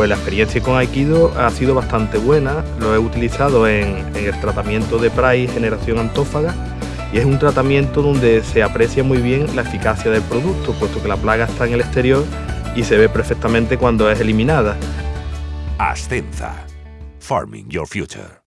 Pues la experiencia con Aikido ha sido bastante buena, lo he utilizado en, el tratamiento de Price Generación Antófaga y es un tratamiento donde se aprecia muy bien la eficacia del producto, puesto que la plaga está en el exterior y se ve perfectamente cuando es eliminada. Ascenza. Farming Your Future.